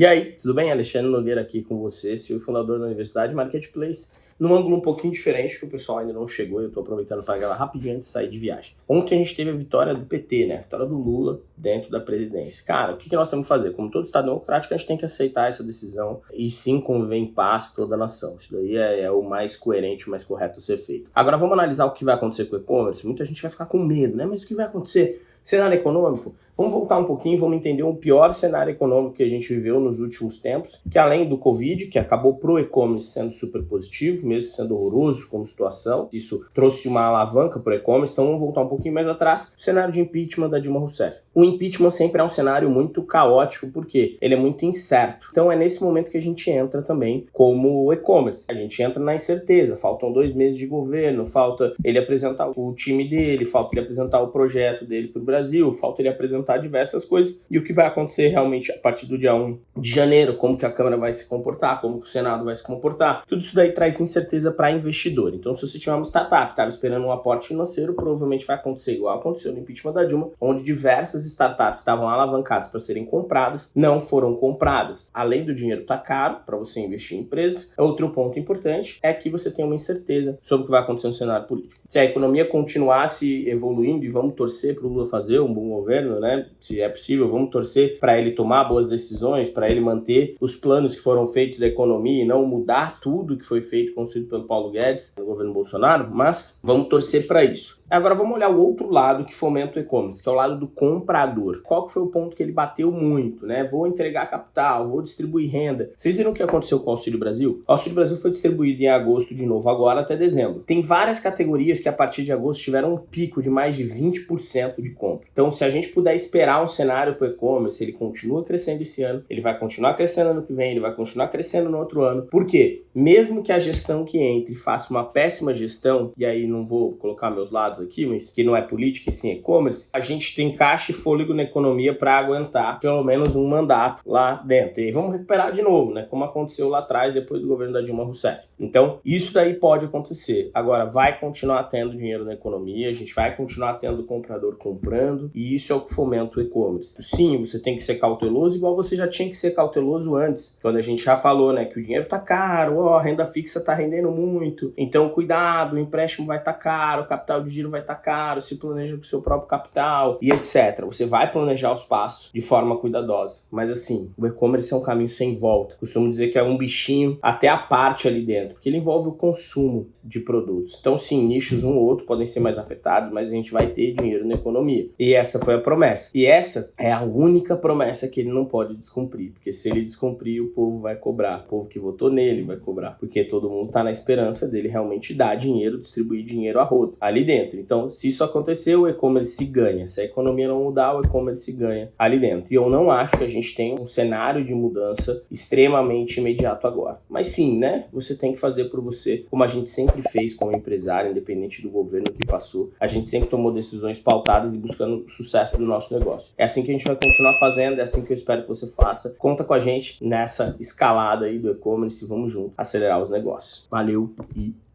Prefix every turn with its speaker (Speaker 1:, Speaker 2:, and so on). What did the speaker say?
Speaker 1: E aí, tudo bem? Alexandre Nogueira aqui com você, CEO e fundador da Universidade Marketplace, num ângulo um pouquinho diferente, que o pessoal ainda não chegou, eu estou aproveitando para gravar rapidinho antes de sair de viagem. Ontem a gente teve a vitória do PT, né? A vitória do Lula dentro da presidência. Cara, o que, que nós temos que fazer? Como todo Estado democrático, a gente tem que aceitar essa decisão e sim conviver em paz toda a nação. Isso daí é, é o mais coerente, o mais correto a ser feito. Agora vamos analisar o que vai acontecer com o e-commerce. Muita gente vai ficar com medo, né? Mas o que vai acontecer? Cenário econômico, vamos voltar um pouquinho, vamos entender o pior cenário econômico que a gente viveu nos últimos tempos, que além do Covid, que acabou pro e-commerce sendo super positivo, mesmo sendo horroroso como situação, isso trouxe uma alavanca pro e-commerce, então vamos voltar um pouquinho mais atrás, o cenário de impeachment da Dilma Rousseff. O impeachment sempre é um cenário muito caótico, porque ele é muito incerto. Então é nesse momento que a gente entra também como e-commerce. A gente entra na incerteza, faltam dois meses de governo, falta ele apresentar o time dele, falta ele apresentar o projeto dele pro Brasil, falta ele apresentar diversas coisas e o que vai acontecer realmente a partir do dia 1 de janeiro, como que a Câmara vai se comportar, como que o Senado vai se comportar. Tudo isso daí traz incerteza para investidor. Então, se você tiver uma startup, estava esperando um aporte financeiro, provavelmente vai acontecer igual aconteceu no impeachment da Dilma, onde diversas startups estavam alavancadas para serem compradas, não foram compradas. Além do dinheiro estar tá caro para você investir em empresas, outro ponto importante é que você tem uma incerteza sobre o que vai acontecer no cenário político. Se a economia continuasse evoluindo e vamos torcer para o Lula fazer fazer um bom governo, né? Se é possível, vamos torcer para ele tomar boas decisões, para ele manter os planos que foram feitos da economia e não mudar tudo que foi feito, construído pelo Paulo Guedes no governo Bolsonaro, mas vamos torcer para isso. Agora vamos olhar o outro lado que fomenta o e-commerce, que é o lado do comprador. Qual que foi o ponto que ele bateu muito, né? Vou entregar capital, vou distribuir renda. Vocês viram o que aconteceu com o Auxílio Brasil? O Auxílio Brasil foi distribuído em agosto de novo, agora até dezembro. Tem várias categorias que a partir de agosto tiveram um pico de mais de 20% de compra. Então, se a gente puder esperar um cenário para o e-commerce, ele continua crescendo esse ano, ele vai continuar crescendo ano que vem, ele vai continuar crescendo no outro ano. Por quê? Mesmo que a gestão que entre faça uma péssima gestão, e aí não vou colocar meus lados aqui, mas que não é política e sim e-commerce, a gente tem caixa e fôlego na economia para aguentar pelo menos um mandato lá dentro. E aí vamos recuperar de novo, né? Como aconteceu lá atrás, depois do governo da Dilma Rousseff. Então, isso daí pode acontecer. Agora, vai continuar tendo dinheiro na economia, a gente vai continuar tendo comprador comprando, e isso é o que fomenta o e-commerce. Sim, você tem que ser cauteloso, igual você já tinha que ser cauteloso antes, quando a gente já falou, né, que o dinheiro tá caro, ó, a renda fixa tá rendendo muito, então cuidado, o empréstimo vai estar tá caro, o capital de giro vai estar tá caro, se planeja com o seu próprio capital e etc. Você vai planejar os passos de forma cuidadosa. Mas assim, o e-commerce é um caminho sem volta. Costumo dizer que é um bichinho até a parte ali dentro, porque ele envolve o consumo de produtos. Então sim, nichos um ou outro podem ser mais afetados, mas a gente vai ter dinheiro na economia. E essa foi a promessa. E essa é a única promessa que ele não pode descumprir, porque se ele descumprir, o povo vai cobrar. O povo que votou nele vai cobrar, porque todo mundo está na esperança dele realmente dar dinheiro, distribuir dinheiro a rodo ali dentro. Então, se isso acontecer, o e-commerce ganha. Se a economia não mudar, o e-commerce ganha ali dentro. E eu não acho que a gente tem um cenário de mudança extremamente imediato agora. Mas sim, né? Você tem que fazer por você, como a gente sempre fez como empresário, independente do governo que passou. A gente sempre tomou decisões pautadas e buscando o sucesso do nosso negócio. É assim que a gente vai continuar fazendo, é assim que eu espero que você faça. Conta com a gente nessa escalada aí do e-commerce. Vamos junto acelerar os negócios. Valeu e!